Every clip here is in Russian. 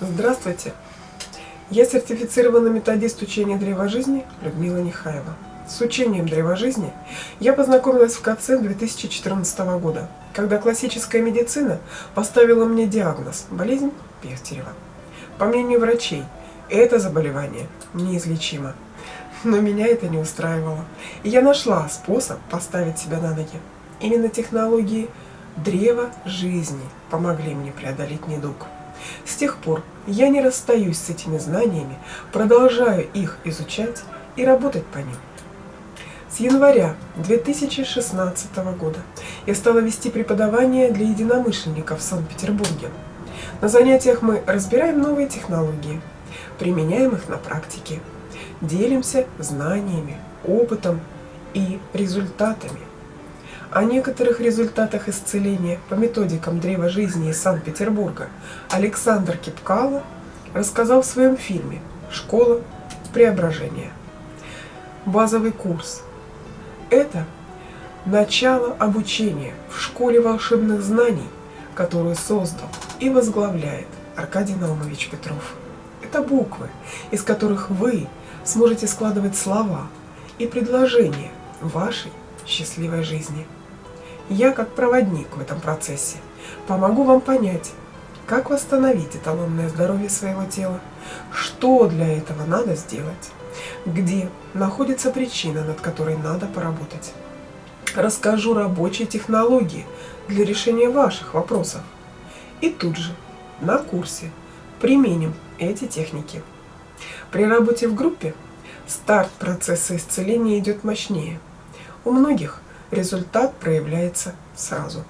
Здравствуйте! Я сертифицированный методист учения древа жизни Людмила Нехаева. С учением древа жизни я познакомилась в КЦ 2014 года, когда классическая медицина поставила мне диагноз – болезнь Пехтерева. По мнению врачей, это заболевание неизлечимо. Но меня это не устраивало, и я нашла способ поставить себя на ноги. Именно технологии древа жизни помогли мне преодолеть недуг. С тех пор я не расстаюсь с этими знаниями, продолжаю их изучать и работать по ним. С января 2016 года я стала вести преподавание для единомышленников в Санкт-Петербурге. На занятиях мы разбираем новые технологии, применяем их на практике, делимся знаниями, опытом и результатами. О некоторых результатах исцеления по методикам древа жизни из Санкт-Петербурга Александр Кипкало рассказал в своем фильме «Школа преображения». Базовый курс – это начало обучения в школе волшебных знаний, которую создал и возглавляет Аркадий Наумович Петров. Это буквы, из которых вы сможете складывать слова и предложения вашей счастливой жизни. Я, как проводник в этом процессе, помогу вам понять, как восстановить эталонное здоровье своего тела, что для этого надо сделать, где находится причина, над которой надо поработать. Расскажу рабочие технологии для решения ваших вопросов. И тут же, на курсе, применим эти техники. При работе в группе старт процесса исцеления идет мощнее. У многих результат проявляется сразу.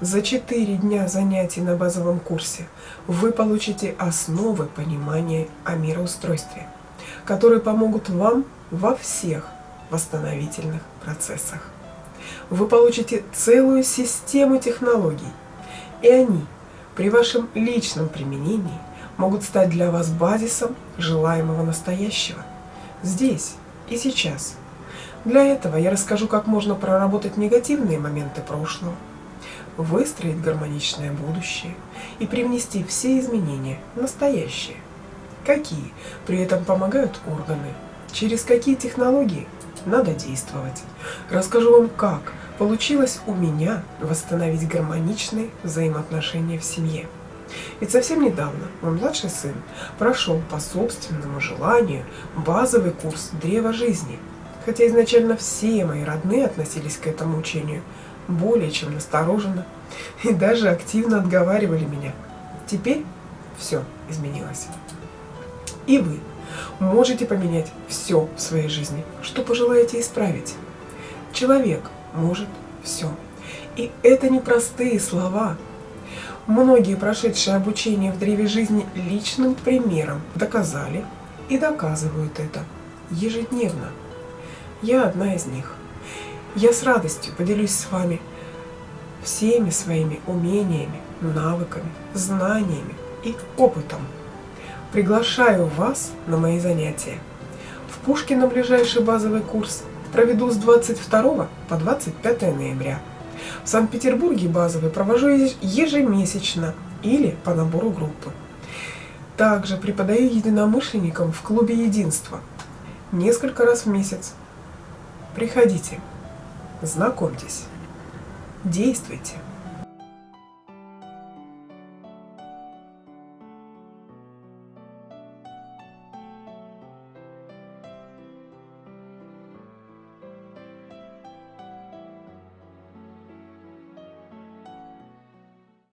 За 4 дня занятий на базовом курсе вы получите основы понимания о мироустройстве, которые помогут вам во всех восстановительных процессах. Вы получите целую систему технологий, и они при вашем личном применении могут стать для вас базисом желаемого настоящего, здесь и сейчас – для этого я расскажу, как можно проработать негативные моменты прошлого, выстроить гармоничное будущее и привнести все изменения в настоящее. Какие при этом помогают органы, через какие технологии надо действовать. Расскажу вам, как получилось у меня восстановить гармоничные взаимоотношения в семье. Ведь совсем недавно мой младший сын прошел по собственному желанию базовый курс Древа Жизни – хотя изначально все мои родные относились к этому учению более чем настороженно и даже активно отговаривали меня. Теперь все изменилось. И вы можете поменять все в своей жизни, что пожелаете исправить. Человек может все. И это не простые слова. Многие прошедшие обучение в древе жизни личным примером доказали и доказывают это ежедневно. Я одна из них. Я с радостью поделюсь с вами всеми своими умениями, навыками, знаниями и опытом. Приглашаю вас на мои занятия. В Пушкино ближайший базовый курс проведу с 22 по 25 ноября. В Санкт-Петербурге базовый провожу ежемесячно или по набору группы. Также преподаю единомышленникам в клубе единства несколько раз в месяц Приходите, знакомьтесь, действуйте.